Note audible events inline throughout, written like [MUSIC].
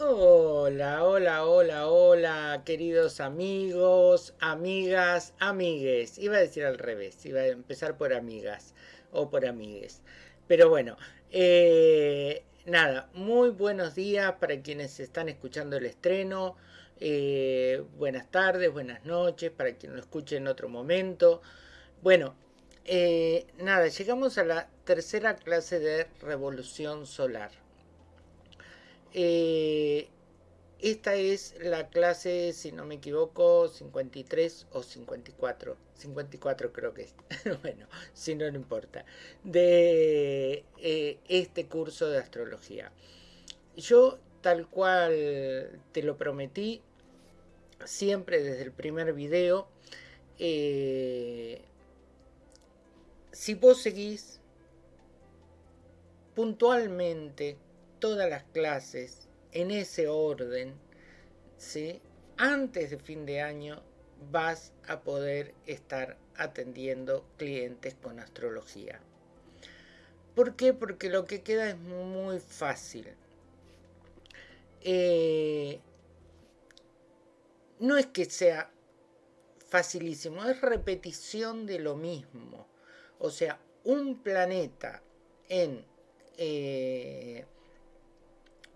Hola, hola, hola, hola, queridos amigos, amigas, amigues. Iba a decir al revés, iba a empezar por amigas o por amigues. Pero bueno, eh, nada, muy buenos días para quienes están escuchando el estreno. Eh, buenas tardes, buenas noches para quien lo escuche en otro momento. Bueno, eh, nada, llegamos a la tercera clase de revolución solar. Eh, esta es la clase, si no me equivoco, 53 o 54. 54 creo que es. [LAUGHS] bueno, si no, no importa. De eh, este curso de astrología. Yo, tal cual te lo prometí, siempre desde el primer video, eh, si vos seguís puntualmente todas las clases en ese orden, ¿sí? antes de fin de año vas a poder estar atendiendo clientes con astrología. ¿Por qué? Porque lo que queda es muy fácil. Eh, no es que sea facilísimo, es repetición de lo mismo. O sea, un planeta en eh,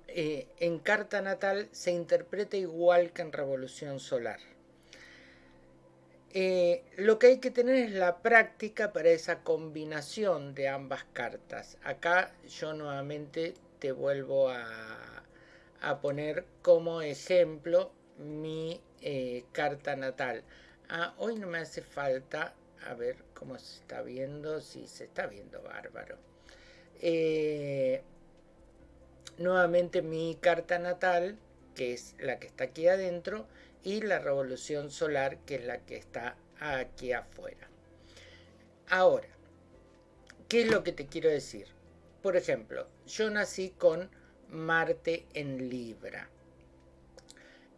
eh, en carta natal se interpreta igual que en revolución solar. Eh, lo que hay que tener es la práctica para esa combinación de ambas cartas. Acá yo nuevamente te vuelvo a, poner como ejemplo mi eh, carta natal. Ah, hoy no me hace falta, a ver cómo se está viendo, si se está viendo bárbaro. Nuevamente mi carta natal, que es la que está aquí adentro, y la revolución solar, que es la que está aquí afuera. Ahora, ¿qué es lo que te quiero decir? Por ejemplo, yo nací con Marte en Libra.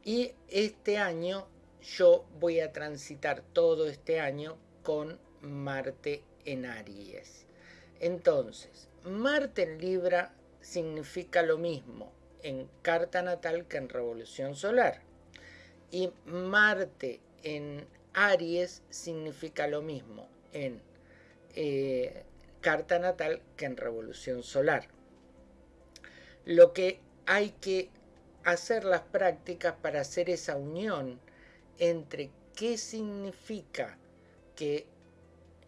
Y este año yo voy a transitar todo este año con Marte en Aries. Entonces, Marte en Libra significa lo mismo en carta natal que en revolución solar. Y Marte en Aries significa lo mismo en eh, carta natal que en revolución solar. Lo que hay que hacer las prácticas para hacer esa unión entre qué significa que,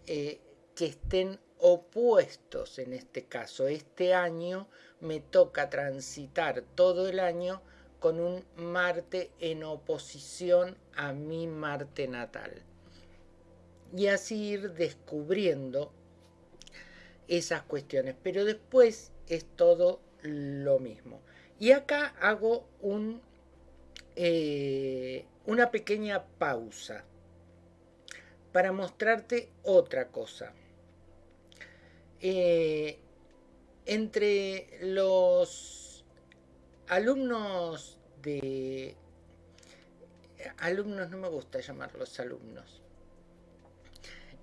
eh, que estén opuestos en este caso. Este año me toca transitar todo el año con un Marte en oposición a mi Marte natal. Y así ir descubriendo esas cuestiones. Pero después es todo lo mismo. Y acá hago un, eh, una pequeña pausa para mostrarte otra cosa. Eh, entre los alumnos de... Alumnos no me gusta llamarlos alumnos.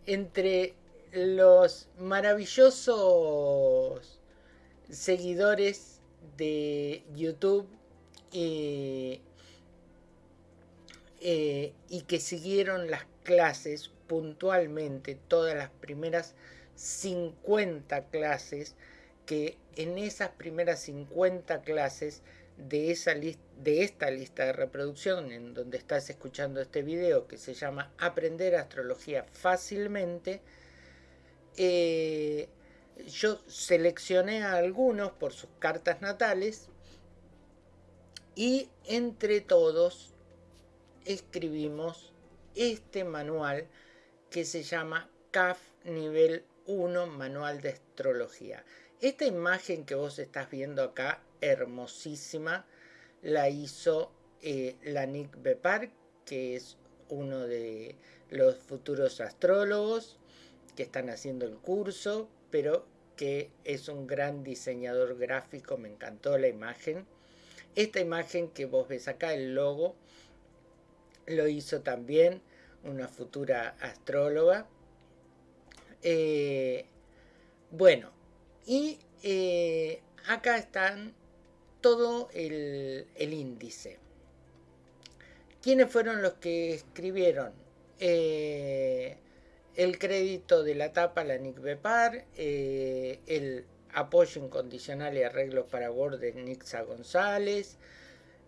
Entre los maravillosos seguidores de YouTube eh, eh, y que siguieron las clases puntualmente, todas las primeras 50 clases, que en esas primeras 50 clases de, esa de esta lista de reproducción en donde estás escuchando este video que se llama Aprender Astrología Fácilmente, eh, yo seleccioné a algunos por sus cartas natales y entre todos escribimos este manual que se llama CAF Nivel 1 Manual de Astrología. Esta imagen que vos estás viendo acá, hermosísima, la hizo eh, la Nick Bepar, que es uno de los futuros astrólogos que están haciendo el curso, pero que es un gran diseñador gráfico, me encantó la imagen. Esta imagen que vos ves acá, el logo, lo hizo también una futura astróloga eh, bueno, y eh, acá están todo el, índice. ¿Quiénes fueron los que escribieron? Eh, el crédito de la tapa, la Nick Bepar, el apoyo incondicional y arreglos para Word Nixa González.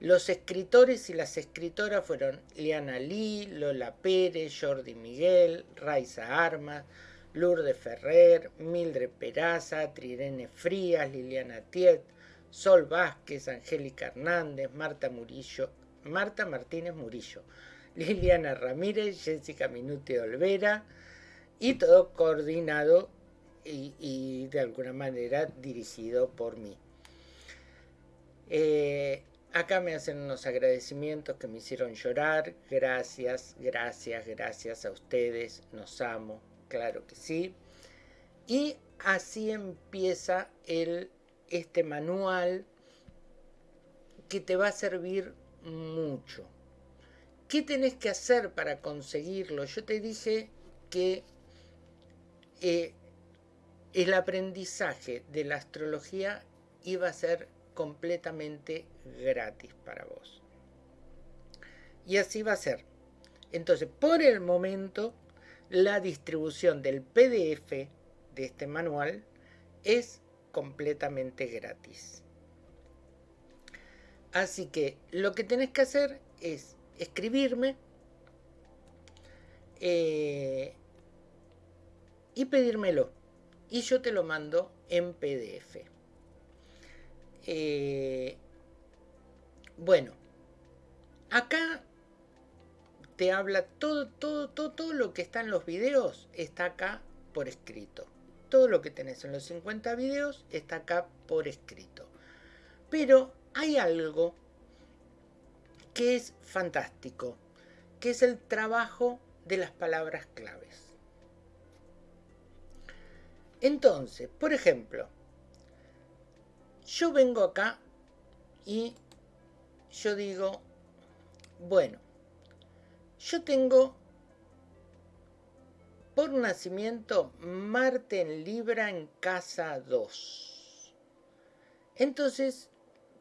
Los escritores y las escritoras fueron Liana Lee, Lola Pérez, Jordi Miguel, Raiza Armas, Lourdes Ferrer, Mildred Peraza, Trirene Frías, Liliana Tiet, Sol Vázquez, Angélica Hernández, Marta Murillo, Marta Martínez Murillo, Liliana Ramírez, Jessica Minuti Olvera, y todo coordinado y, de alguna manera dirigido por mí. Eh, acá me hacen unos agradecimientos que me hicieron llorar. Gracias, gracias, gracias a ustedes. Nos amo, claro que sí. Y así empieza este manual que te va a servir mucho. ¿Qué tenés que hacer para conseguirlo? Yo te dije que eh, el aprendizaje de la astrología iba a ser completamente gratis para vos. Y así va a ser. Entonces, por el momento, la distribución del PDF de este manual es completamente gratis. Así que lo que tenés que hacer es escribirme eh, y pedírmelo. Y yo te lo mando en PDF. Eh, bueno, acá te habla todo, todo, todo, todo lo que está en los videos está acá por escrito. Todo lo que tenés en los 50 videos está acá por escrito. Pero hay algo que es fantástico, que es el trabajo de las palabras claves. Entonces, por ejemplo, yo vengo acá y yo digo, bueno, yo tengo por nacimiento Marte en Libra en casa 2. Entonces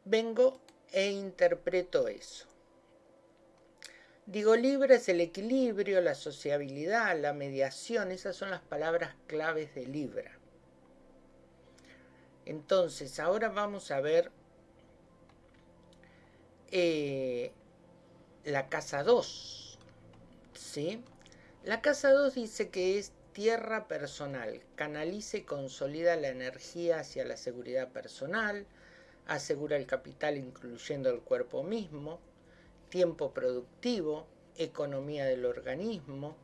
vengo e interpreto eso. Digo, Libra es el equilibrio, la sociabilidad, la mediación, esas son las palabras claves de Libra. Entonces, ahora vamos a ver eh, la casa 2. ¿Sí? La casa 2 dice que es tierra personal, canaliza y consolida la energía hacia la seguridad personal, asegura el capital incluyendo el cuerpo mismo, tiempo productivo, economía del organismo.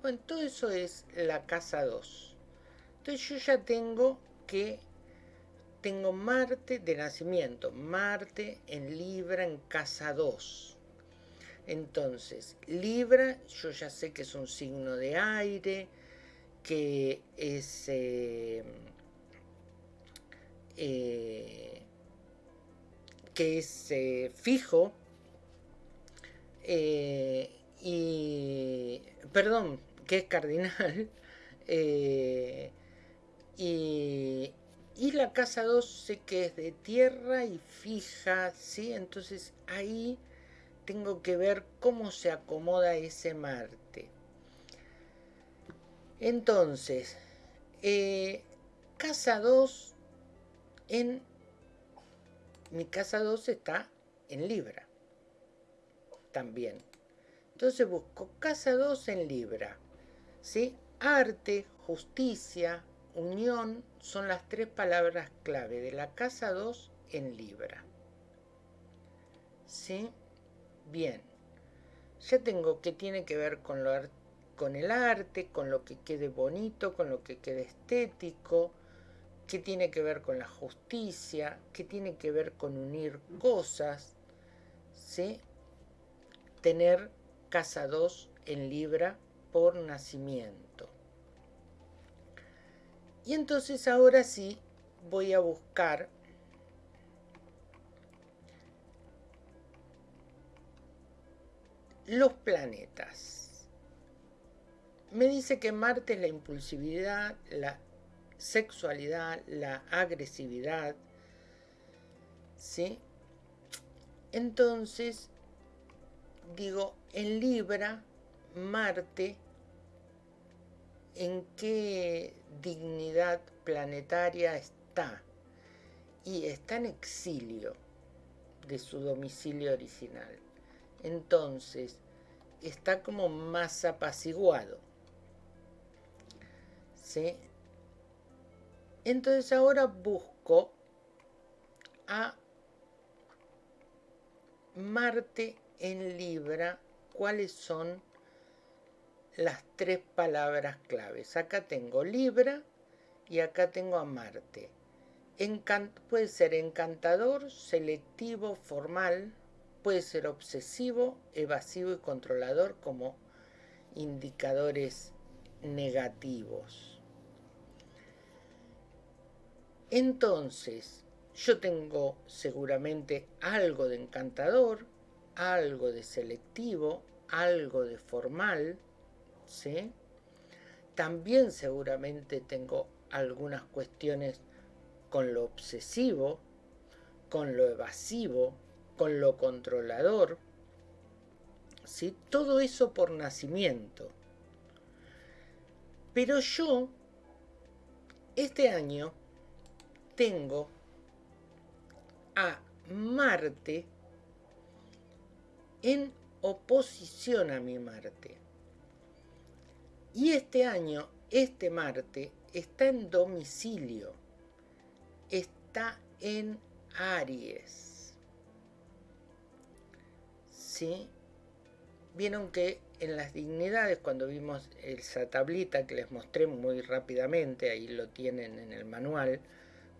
Bueno, todo eso es la casa 2. Entonces yo ya tengo que, tengo Marte de nacimiento, Marte en Libra en casa 2. Entonces, Libra, yo ya sé que es un signo de aire, que es... Eh, eh, que es eh, fijo, y, perdón, que es cardinal, [LAUGHS] y, y, la casa 2 sé que es de tierra y fija, ¿sí? Entonces ahí tengo que ver cómo se acomoda ese Marte. Entonces, eh, casa 2 en... Mi casa 2 está en Libra también. Entonces busco casa 2 en Libra. ¿sí? Arte, justicia, unión son las tres palabras clave de la casa 2 en Libra. ¿Sí? Bien. Ya tengo que tiene que ver con, lo, con el arte, con lo que quede bonito, con lo que quede estético, que tiene que ver con la justicia, que tiene que ver con unir cosas, ¿sí? tener casa 2 en Libra por nacimiento. Y entonces ahora sí voy a buscar los planetas. Me dice que Marte es la impulsividad, la sexualidad, la agresividad. ¿Sí? Entonces, digo, en Libra, Marte, ¿en qué dignidad planetaria está? Y está en exilio de su domicilio original. Entonces, está como más apaciguado. ¿Sí? Entonces ahora busco a Marte en Libra, cuáles son las tres palabras claves. Acá tengo Libra y acá tengo a Marte. puede ser encantador, selectivo, formal, puede ser obsesivo, evasivo y controlador como indicadores negativos. Entonces, yo tengo seguramente algo de encantador, algo de selectivo, algo de formal, ¿sí? También seguramente tengo algunas cuestiones con lo obsesivo, con lo evasivo, con lo controlador, ¿sí? Todo eso por nacimiento. Pero yo, este año, tengo a Marte en oposición a mi Marte. Y este año, este Marte está en domicilio, está en Aries. Vieron que en las dignidades, cuando vimos esa tablita que les mostré muy rápidamente, ahí lo tienen en el manual,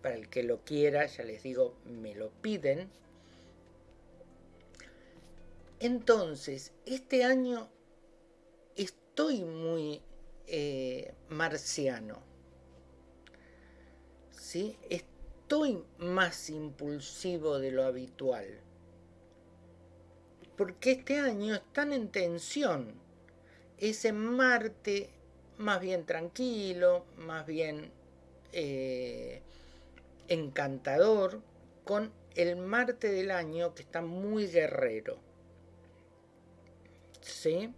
para el que lo quiera, ya les digo, me lo piden. Entonces, este año estoy muy eh, marciano. ¿sí? Estoy más impulsivo de lo habitual. Porque este año están en tensión. Ese Marte más bien tranquilo, más bien eh, encantador con el Marte del año que está muy guerrero. ¿Sí?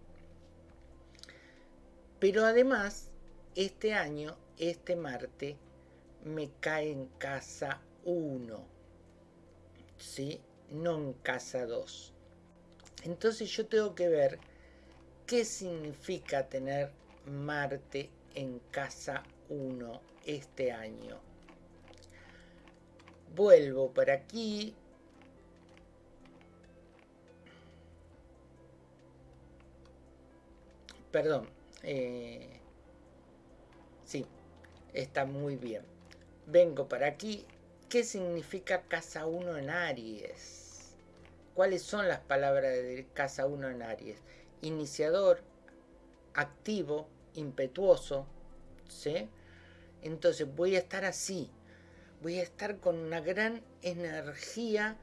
Pero además, este año, este Marte me cae en casa 1. ¿Sí? No en casa 2. Entonces yo tengo que ver qué significa tener Marte en casa 1 este año vuelvo por aquí. Perdón. Eh, sí, está muy bien. Vengo para aquí. ¿Qué significa casa 1 en Aries? ¿Cuáles son las palabras de casa 1 en Aries? Iniciador, activo, impetuoso. ¿Sí? Entonces voy a estar así voy a estar con una gran energía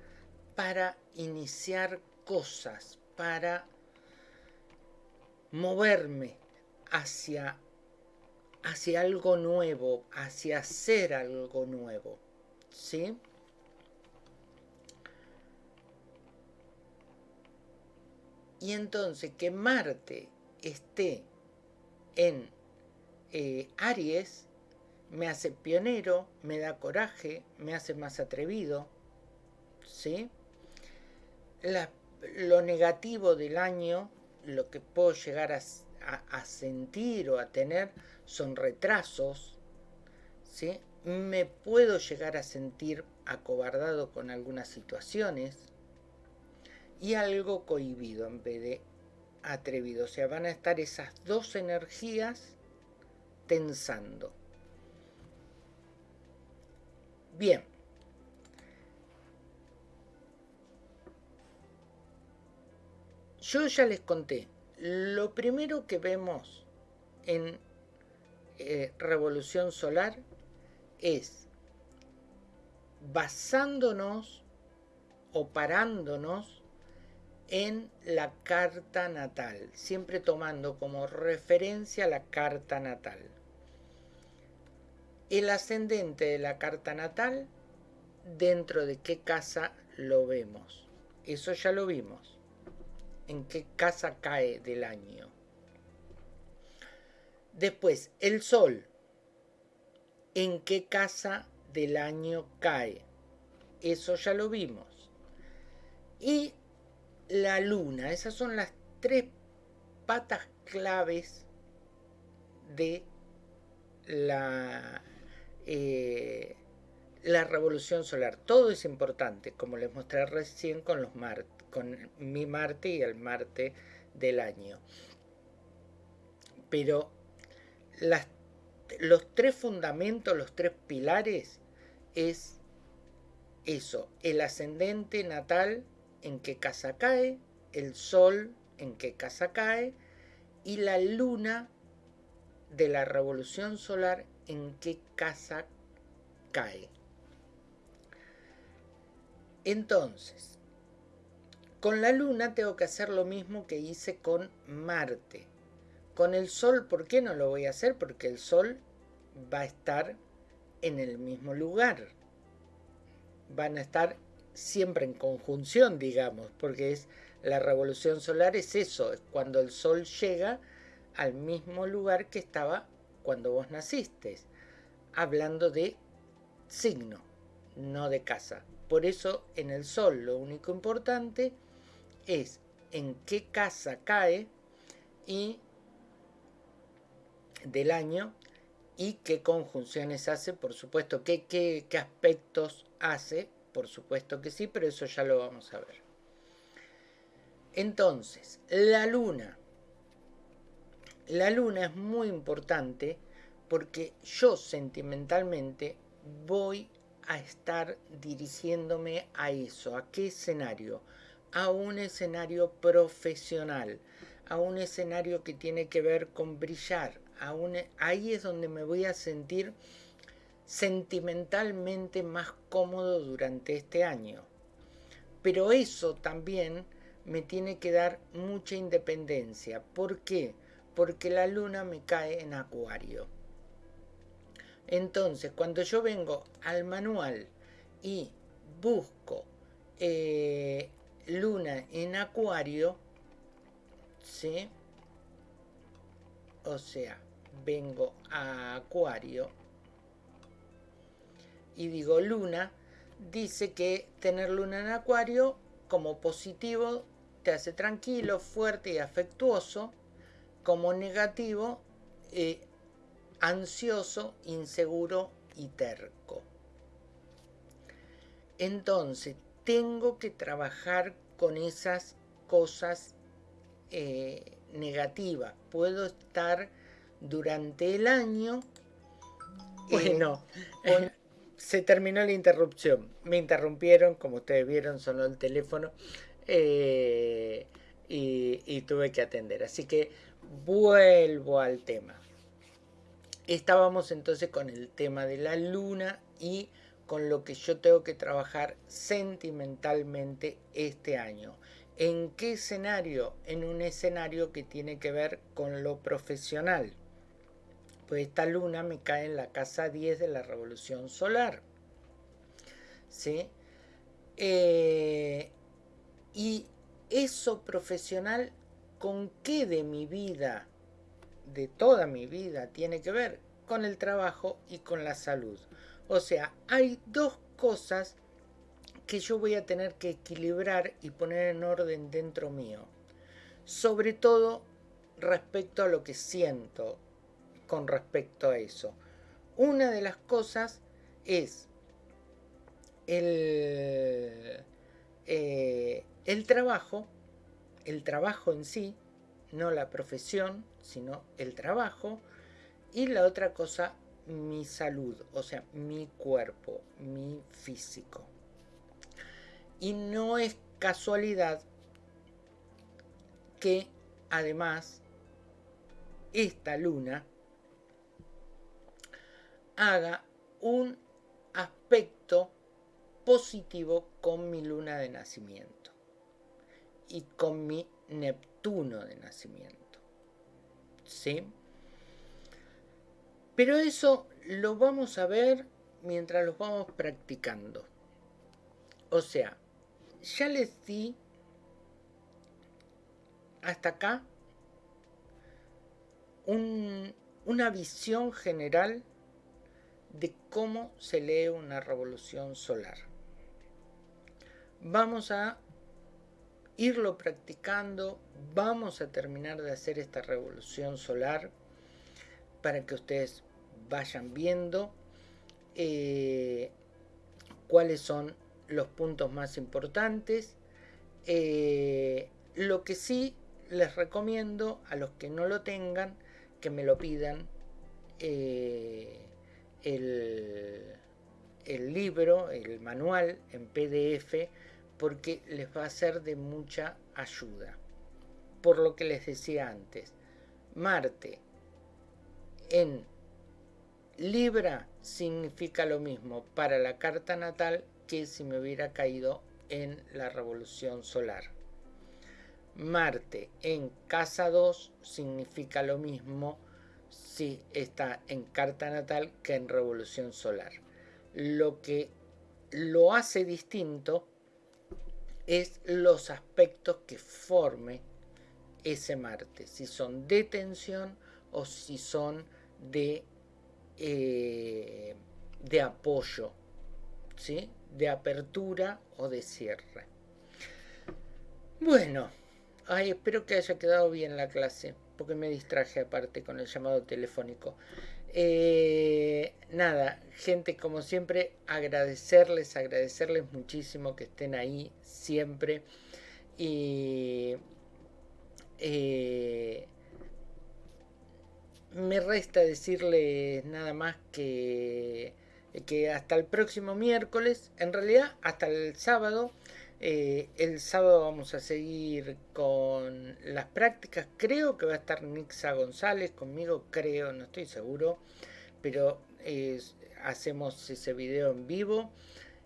para iniciar cosas, para moverme hacia, hacia algo nuevo, hacia hacer algo nuevo. ¿Sí? Y entonces que Marte esté en eh, Aries me hace pionero, me da coraje, me hace más atrevido, ¿sí? lo negativo del año, lo que puedo llegar a, a, sentir o a tener son retrasos, ¿sí? Me puedo llegar a sentir acobardado con algunas situaciones y algo cohibido en vez de atrevido. O sea, van a estar esas dos energías tensando. Bien. Yo ya les conté, lo primero que vemos en eh, Revolución Solar es basándonos o parándonos en la carta natal, siempre tomando como referencia la carta natal. El ascendente de la carta natal dentro de qué casa lo vemos. Eso ya lo vimos. En qué casa cae del año. Después, el sol. ¿En qué casa del año cae? Eso ya lo vimos. Y la luna. Esas son las tres patas claves de la, eh, la revolución solar. Todo es importante, como les mostré recién con, los con mi Marte y el Marte del año. Pero las, los tres fundamentos, los tres pilares, es eso, el ascendente natal en qué casa cae, el sol en qué casa cae y la luna de la revolución solar en qué casa cae. Entonces, con la luna tengo que hacer lo mismo que hice con Marte. Con el Sol, ¿por qué no lo voy a hacer? Porque el Sol va a estar en el mismo lugar. Van a estar siempre en conjunción, digamos, porque es la revolución solar es eso, es cuando el Sol llega al mismo lugar que estaba cuando vos naciste, hablando de signo, no de casa. Por eso en el Sol lo único importante es en qué casa cae y del año y qué conjunciones hace, por supuesto, qué, qué, qué aspectos hace, por supuesto que sí, pero eso ya lo vamos a ver. Entonces, la luna. La luna es muy importante porque yo sentimentalmente voy a estar dirigiéndome a eso. ¿A qué escenario? A un escenario profesional, a un escenario que tiene que ver con brillar. A ahí es donde me voy a sentir sentimentalmente más cómodo durante este año. Pero eso también me tiene que dar mucha independencia. ¿Por qué? Porque la luna me cae en acuario. Entonces, cuando yo vengo al manual y busco eh, luna en acuario, ¿sí? O sea, vengo a acuario y digo luna, dice que tener luna en acuario como positivo te hace tranquilo, fuerte y afectuoso, como negativo, eh, ansioso, inseguro y terco. Entonces, tengo que trabajar con esas cosas eh, negativas. Puedo estar durante el año. Bueno, se terminó la interrupción. Me interrumpieron, como ustedes vieron, sonó el teléfono. Eh, y, tuve que atender. Así que vuelvo al tema. Estábamos entonces con el tema de la luna y con lo que yo tengo que trabajar sentimentalmente este año. ¿En qué escenario? En un escenario que tiene que ver con lo profesional. Pues esta luna me cae en la casa 10 de la revolución solar. ¿Sí? Eh, y eso profesional, ¿con qué de mi vida, de toda mi vida, tiene que ver? Con el trabajo y con la salud. O sea, hay dos cosas que yo voy a tener que equilibrar y poner en orden dentro mío. Sobre todo respecto a lo que siento con respecto a eso. Una de las cosas es el, eh, el trabajo, el trabajo en sí, no la profesión, sino el trabajo, y la otra cosa, mi salud, o sea, mi cuerpo, mi físico. Y no es casualidad que además esta luna haga un aspecto positivo con mi luna de nacimiento y con mi Neptuno de nacimiento. ¿Sí? Pero eso lo vamos a ver mientras los vamos practicando. O sea, ya les di hasta acá una visión general de cómo se lee una revolución solar. Vamos a irlo practicando, vamos a terminar de hacer esta revolución solar para que ustedes vayan viendo eh, cuáles son los puntos más importantes. Eh, lo que sí les recomiendo a los que no lo tengan que me lo pidan eh, el, libro, el manual en PDF porque les va a ser de mucha ayuda. Por lo que les decía antes, Marte en Libra significa lo mismo para la carta natal que si me hubiera caído en la revolución solar. Marte en casa 2 significa lo mismo si está en carta natal que en revolución solar. Lo que lo hace distinto es los aspectos que forme ese Marte, si son de tensión o si son de, eh, de apoyo, ¿sí? de apertura o de cierre. Bueno, ay, espero que haya quedado bien la clase, porque me distraje aparte con el llamado telefónico. Eh, nada, gente, como siempre, agradecerles, agradecerles muchísimo que estén ahí siempre. Y eh, me resta decirles nada más que, que hasta el próximo miércoles, en realidad hasta el sábado, eh, el sábado vamos a seguir con las prácticas. Creo que va a estar Nixa González conmigo, creo, no estoy seguro, pero hacemos ese video en vivo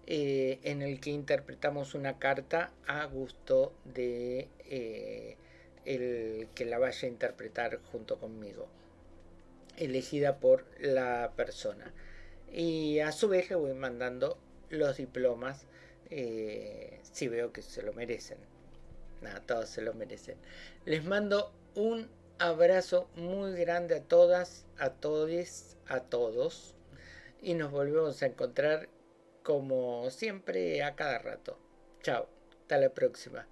eh, en el que interpretamos una carta a gusto de eh, el que la vaya a interpretar junto conmigo, elegida por la persona. Y a su vez le voy mandando los diplomas eh, si veo que se lo merecen. Nada, todos se lo merecen. Les mando un abrazo muy grande a todas, a todos, a todos. Y nos volvemos a encontrar como siempre a cada rato. Chao, hasta la próxima.